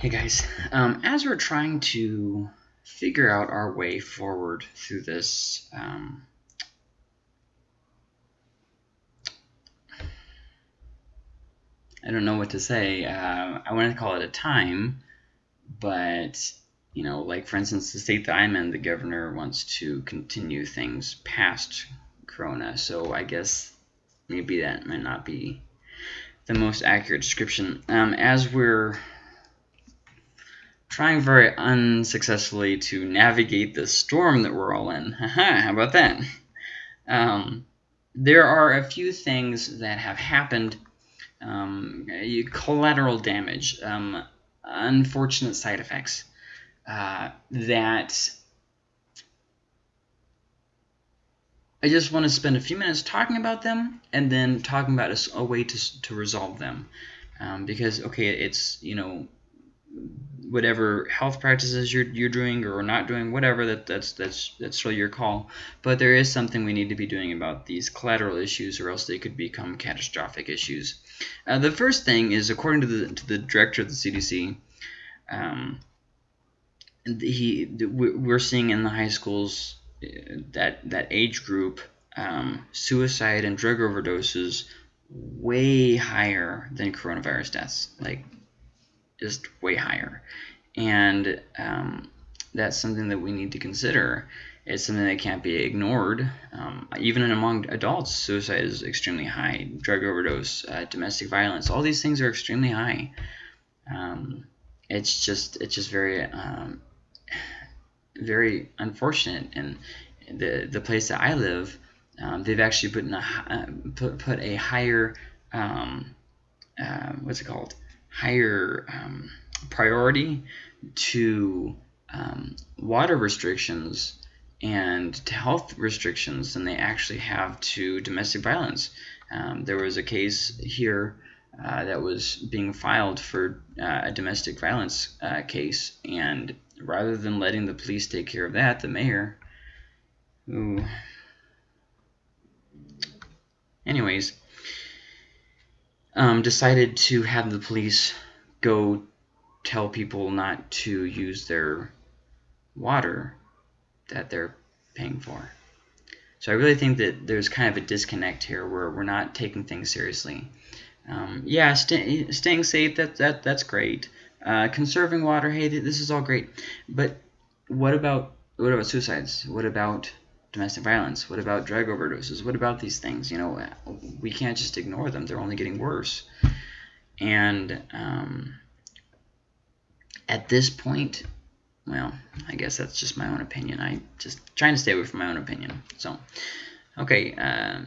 Hey guys, um, as we're trying to figure out our way forward through this um, I don't know what to say. Uh, I want to call it a time, but you know, like for instance, the state that I'm in, the governor wants to continue things past Corona. So I guess maybe that might not be the most accurate description. Um, as we're trying very unsuccessfully to navigate the storm that we're all in. How about that? Um, there are a few things that have happened. Um, collateral damage, um, unfortunate side effects uh, that I just want to spend a few minutes talking about them and then talking about a, a way to, to resolve them. Um, because, okay, it's, you know, whatever health practices you're, you're doing or not doing, whatever, that, that's, that's, that's really your call. But there is something we need to be doing about these collateral issues or else they could become catastrophic issues. Uh, the first thing is, according to the, to the director of the CDC, um, he, we're seeing in the high schools that that age group, um, suicide and drug overdoses way higher than coronavirus deaths, like just way higher, and um, that's something that we need to consider. It's something that can't be ignored. Um, even among adults, suicide is extremely high. Drug overdose, uh, domestic violence, all these things are extremely high. Um, it's just it's just very um, very unfortunate. And the the place that I live, um, they've actually put in a uh, put put a higher um, uh, what's it called higher um, priority to um, water restrictions and to health restrictions than they actually have to domestic violence. Um, there was a case here uh, that was being filed for uh, a domestic violence uh, case, and rather than letting the police take care of that, the mayor, who, anyways, um, decided to have the police go tell people not to use their water that they're paying for. So I really think that there's kind of a disconnect here where we're not taking things seriously. Um, yeah, st staying safe, that, that, that's great. Uh, conserving water, hey, this is all great. But what about what about suicides? What about domestic violence? What about drug overdoses? What about these things? You know, we can't just ignore them. They're only getting worse. And um, at this point, well, I guess that's just my own opinion. I just trying to stay away from my own opinion. So, okay. Uh,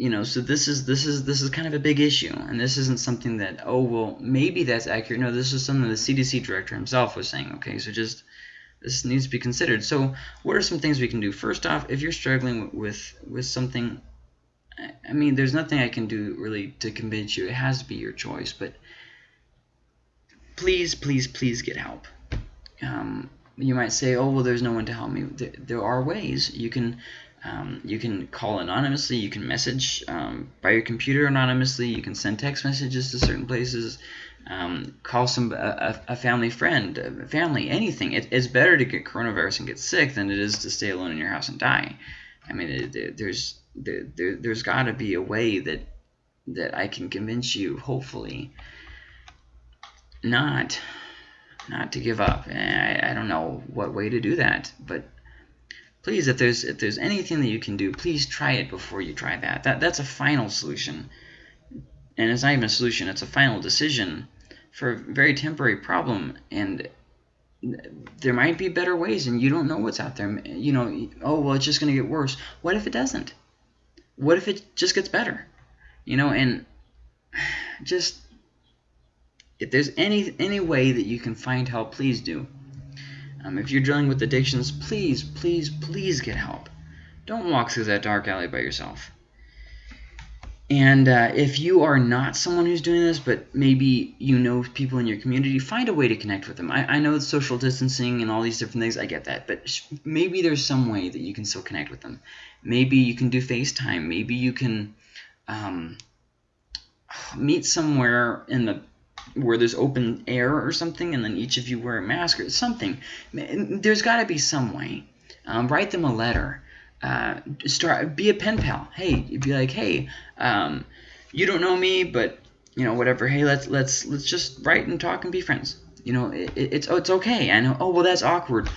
you know so this is this is this is kind of a big issue and this isn't something that oh well maybe that's accurate no this is something the cdc director himself was saying okay so just this needs to be considered. So what are some things we can do? First off if you're struggling with with something i mean there's nothing i can do really to convince you. It has to be your choice but please please please get help. Um, you might say oh well there's no one to help me. There, there are ways. You can um, you can call anonymously, you can message um, by your computer anonymously, you can send text messages to certain places, um, call some a, a, family friend, a family, anything. It, it's better to get coronavirus and get sick than it is to stay alone in your house and die. I mean, it, it, there's there, there, there's got to be a way that that I can convince you, hopefully, not not to give up. I, I don't know what way to do that, but please, if there's if there's anything that you can do, please try it before you try that. That that's a final solution, and it's not even a solution; it's a final decision for a very temporary problem. And there might be better ways, and you don't know what's out there. You know, oh well, it's just going to get worse. What if it doesn't? What if it just gets better? You know, and just if there's any any way that you can find help, please do. Um, if you're dealing with addictions, please, please, please get help. Don't walk through that dark alley by yourself. And uh, if you are not someone who's doing this, but maybe you know people in your community, find a way to connect with them. I, I know social distancing and all these different things, I get that. But maybe there's some way that you can still connect with them. Maybe you can do FaceTime. Maybe you can um, meet somewhere in the where there's open air or something, and then each of you wear a mask or something. There's got to be some way. Um, write them a letter. Uh, start be a pen pal. Hey, be like, hey, um, you don't know me, but you know whatever. Hey, let's let's let's just write and talk and be friends. You know, it, it's oh, it's okay. I know. Oh well, that's awkward.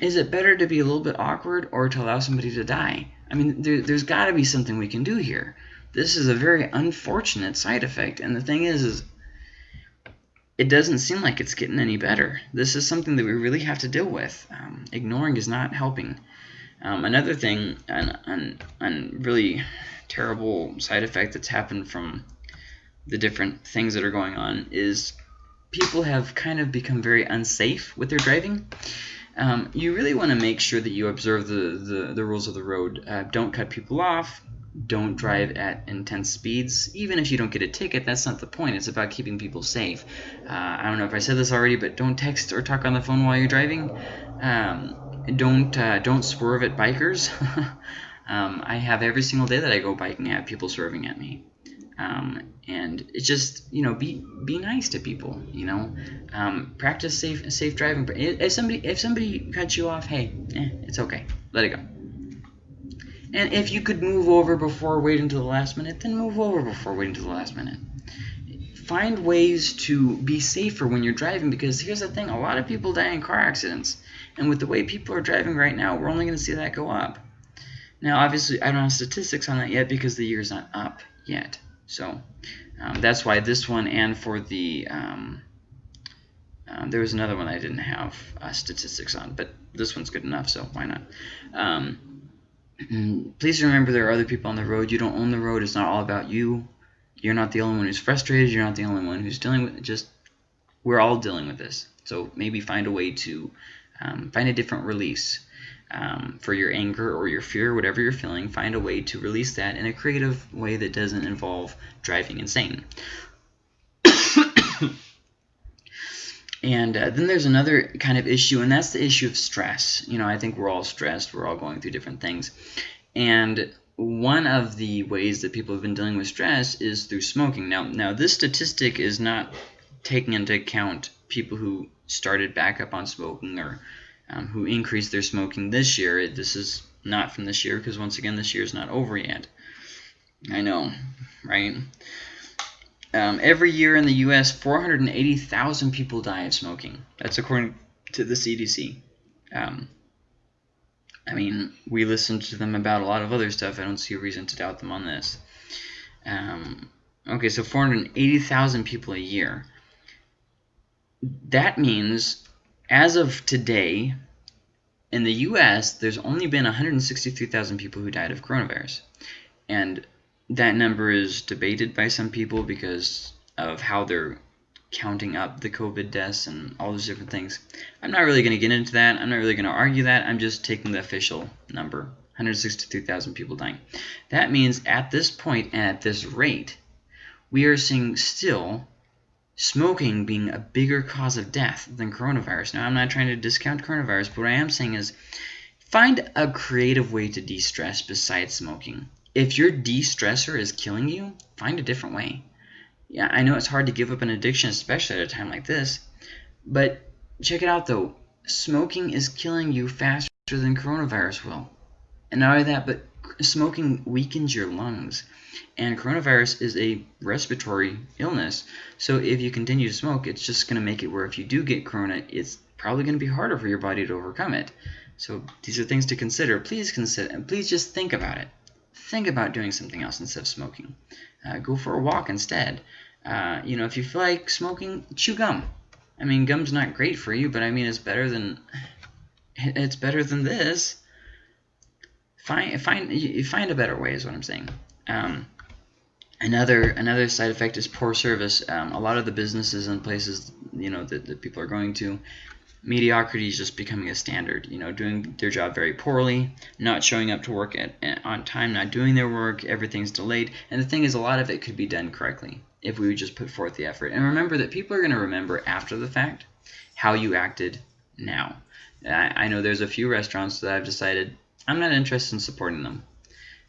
Is it better to be a little bit awkward or to allow somebody to die? I mean, there, there's got to be something we can do here. This is a very unfortunate side effect, and the thing is, is it doesn't seem like it's getting any better. This is something that we really have to deal with. Um, ignoring is not helping. Um, another thing, and an, an really terrible side effect that's happened from the different things that are going on is people have kind of become very unsafe with their driving. Um, you really want to make sure that you observe the, the, the rules of the road. Uh, don't cut people off don't drive at intense speeds. Even if you don't get a ticket, that's not the point. It's about keeping people safe. Uh, I don't know if I said this already, but don't text or talk on the phone while you're driving. Um, don't uh, don't swerve at bikers. um, I have every single day that I go biking, I have people swerving at me. Um, and it's just you know be be nice to people you know um, practice safe safe driving if somebody if somebody cuts you off hey eh, it's okay let it go and if you could move over before waiting to the last minute, then move over before waiting to the last minute. Find ways to be safer when you're driving because here's the thing, a lot of people die in car accidents. And with the way people are driving right now, we're only going to see that go up. Now, obviously, I don't have statistics on that yet because the year's not up yet. So um, that's why this one and for the... Um, um, there was another one I didn't have uh, statistics on, but this one's good enough, so why not? Please remember there are other people on the road. You don't own the road. It's not all about you. You're not the only one who's frustrated. You're not the only one who's dealing with it. Just we're all dealing with this. So maybe find a way to um, find a different release um, for your anger or your fear, whatever you're feeling. Find a way to release that in a creative way that doesn't involve driving insane. And uh, then there's another kind of issue, and that's the issue of stress. You know, I think we're all stressed. We're all going through different things. And one of the ways that people have been dealing with stress is through smoking. Now, now this statistic is not taking into account people who started back up on smoking or um, who increased their smoking this year. This is not from this year because, once again, this year is not over yet. I know, right? Um, every year in the U.S., 480,000 people die of smoking. That's according to the CDC. Um, I mean, we listen to them about a lot of other stuff. I don't see a reason to doubt them on this. Um, okay, so 480,000 people a year. That means, as of today, in the U.S., there's only been 163,000 people who died of coronavirus. And that number is debated by some people because of how they're counting up the COVID deaths and all those different things. I'm not really going to get into that. I'm not really going to argue that. I'm just taking the official number, 163,000 people dying. That means at this point and at this rate, we are seeing still smoking being a bigger cause of death than coronavirus. Now, I'm not trying to discount coronavirus, but what I am saying is find a creative way to de-stress besides smoking if your de-stressor is killing you, find a different way. Yeah, I know it's hard to give up an addiction, especially at a time like this, but check it out though. Smoking is killing you faster than coronavirus will. And not only that, but smoking weakens your lungs. And coronavirus is a respiratory illness. So if you continue to smoke, it's just going to make it where if you do get corona, it's probably going to be harder for your body to overcome it. So these are things to consider. Please consider, and please just think about it think about doing something else instead of smoking. Uh, go for a walk instead. Uh, you know, if you feel like smoking, chew gum. I mean, gum's not great for you, but I mean, it's better than it's better than this. Find find you find a better way is what I'm saying. Um, another another side effect is poor service. Um, a lot of the businesses and places you know that, that people are going to mediocrity is just becoming a standard. You know, doing their job very poorly, not showing up to work at, on time, not doing their work, everything's delayed. And the thing is, a lot of it could be done correctly if we would just put forth the effort. And remember that people are going to remember after the fact how you acted now. I, I know there's a few restaurants that I've decided I'm not interested in supporting them.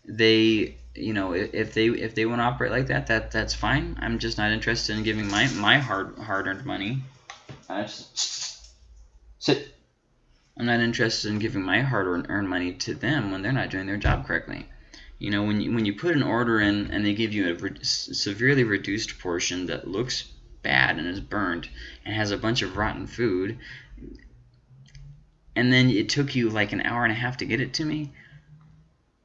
They you know, if, they if they want to operate like that, that that's fine. I'm just not interested in giving my my hard hard earned money. Sit. I'm not interested in giving my hard earned money to them when they're not doing their job correctly. You know, when you when you put an order in and they give you a re severely reduced portion that looks bad and is burned and has a bunch of rotten food, and then it took you like an hour and a half to get it to me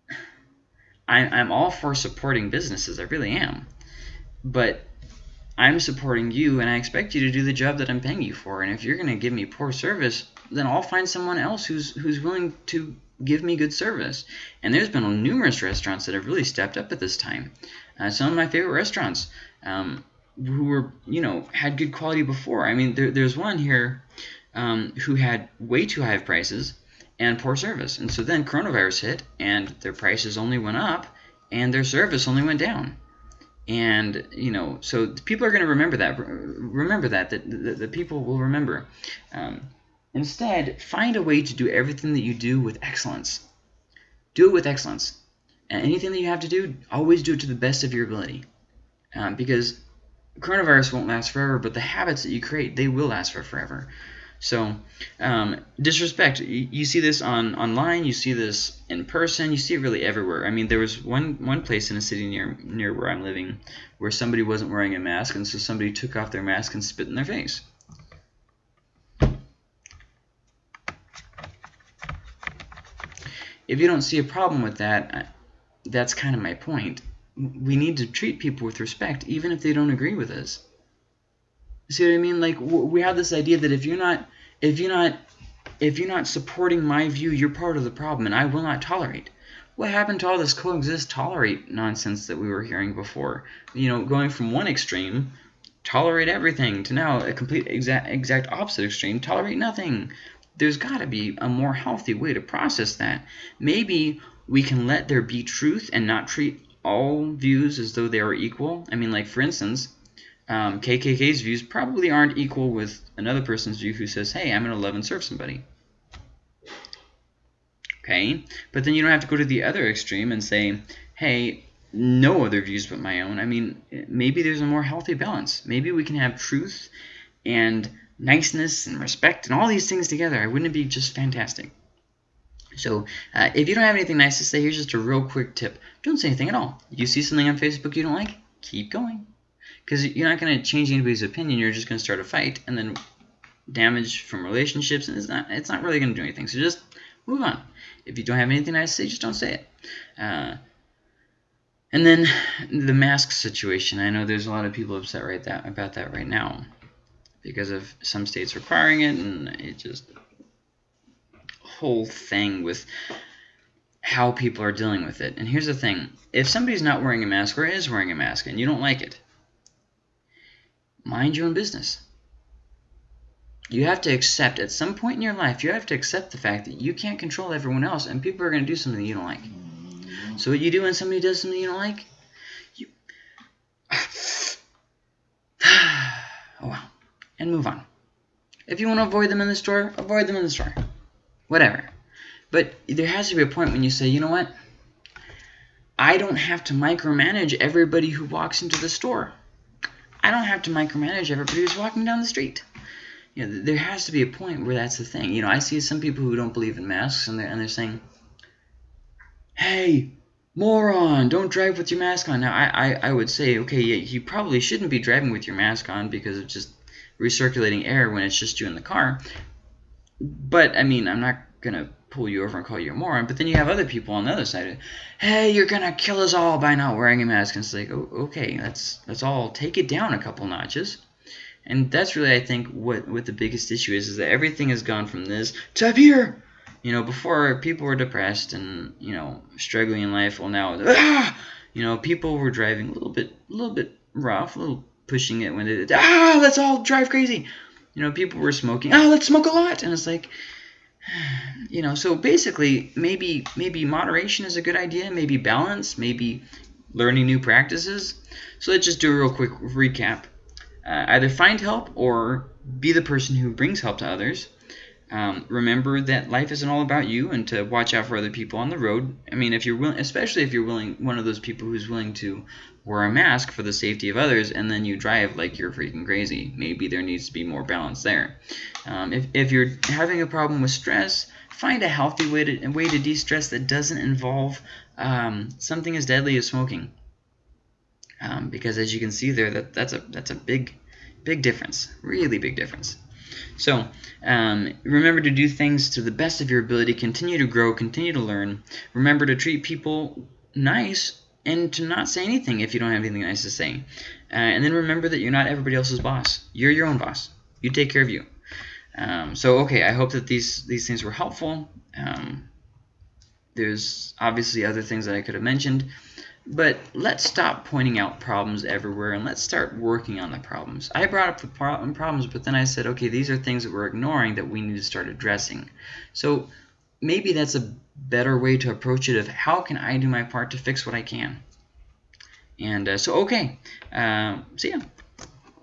I'm, I'm all for supporting businesses. I really am. But I'm supporting you and I expect you to do the job that I'm paying you for. And if you're going to give me poor service, then I'll find someone else who's who's willing to give me good service. And there's been numerous restaurants that have really stepped up at this time. Uh, some of my favorite restaurants um, who were, you know, had good quality before. I mean, there, there's one here um, who had way too high of prices and poor service. And so then coronavirus hit and their prices only went up and their service only went down. And, you know, so people are going to remember that. Remember that, that the, the people will remember. Um, instead, find a way to do everything that you do with excellence. Do it with excellence. And anything that you have to do, always do it to the best of your ability. Um, because coronavirus won't last forever, but the habits that you create, they will last for forever. So um, disrespect, you, you, see this on online, you see this in person, you see it really everywhere. I mean, there was one one place in a city near near where I'm living where somebody wasn't wearing a mask, and so somebody took off their mask and spit in their face. If you don't see a problem with that, that's kind of my point. We need to treat people with respect, even if they don't agree with us. See what I mean? Like we have this idea that if you're not if you're not if you're not supporting my view, you're part of the problem, and I will not tolerate. What happened to all this coexist tolerate nonsense that we were hearing before? You know, going from one extreme, tolerate everything, to now a complete exact exact opposite extreme, tolerate nothing. There's got to be a more healthy way to process that. Maybe we can let there be truth and not treat all views as though they are equal. I mean, like for instance, um, KKK's views probably aren't equal with another person's view who says, hey, I'm going to love and serve somebody. Okay? But then you don't have to go to the other extreme and say, hey, no other views but my own. I mean, maybe there's a more healthy balance. Maybe we can have truth and niceness and respect and all these things together. I wouldn't it be just fantastic? So uh, if you don't have anything nice to say, here's just a real quick tip. Don't say anything at all. You see something on Facebook you don't like, keep going because you're not going to change anybody's opinion. You're just going to start a fight and then damage from relationships, and it's not it's not really going to do anything. So just move on. If you don't have anything nice to say, just don't say it. Uh, and then the mask situation. I know there's a lot of people upset right that about that right now because of some states requiring it, and it just whole thing with how people are dealing with it. And here's the thing: if somebody's not wearing a mask or is wearing a mask and you don't like it, mind your own business. You have to accept, at some point in your life, you have to accept the fact that you can't control everyone else and people are going to do something you don't like. So what you do when somebody does something you don't like? You... oh well. And move on. If you want to avoid them in the store, avoid them in the store. Whatever. But there has to be a point when you say, you know what? I don't have to micromanage everybody who walks into the store. I don't have to micromanage everybody who's walking down the street. You know, there has to be a point where that's the thing. You know, I see some people who don't believe in masks, and they're, and they're saying, hey, moron, don't drive with your mask on. Now, I, I, I would say, okay, yeah, you probably shouldn't be driving with your mask on because of just recirculating air when it's just you in the car. But, I mean, I'm not going to pull you over and call you a moron. But then you have other people on the other side. Hey, you're gonna kill us all by not wearing a mask. And it's like, oh, okay, let's let's all take it down a couple notches. And that's really, I think, what what the biggest issue is: is that everything has gone from this to up here. You know, before people were depressed and you know struggling in life. Well, now, ah! you know, people were driving a little bit, a little bit rough, a little pushing it when they ah, let's all drive crazy. You know, people were smoking. Ah, let's smoke a lot, and it's like you know, so basically, maybe maybe moderation is a good idea, maybe balance, maybe learning new practices. So let's just do a real quick recap. Uh, either find help or be the person who brings help to others. Um, remember that life isn't all about you, and to watch out for other people on the road. I mean, if you're willing, especially if you're willing, one of those people who's willing to wear a mask for the safety of others, and then you drive like you're freaking crazy. Maybe there needs to be more balance there. Um, if if you're having a problem with stress, find a healthy way to way to de-stress that doesn't involve um, something as deadly as smoking. Um, because as you can see there, that that's a that's a big big difference, really big difference. So um, remember to do things to the best of your ability. Continue to grow. Continue to learn. Remember to treat people nice and to not say anything if you don't have anything nice to say. Uh, and then remember that you're not everybody else's boss. You're your own boss. You take care of you. Um, so okay, I hope that these these things were helpful. Um, there's obviously other things that I could have mentioned. But let's stop pointing out problems everywhere and let's start working on the problems. I brought up the problems, but then I said, okay, these are things that we're ignoring that we need to start addressing. So maybe that's a better way to approach it of how can I do my part to fix what I can. And uh, so, okay, uh, see ya.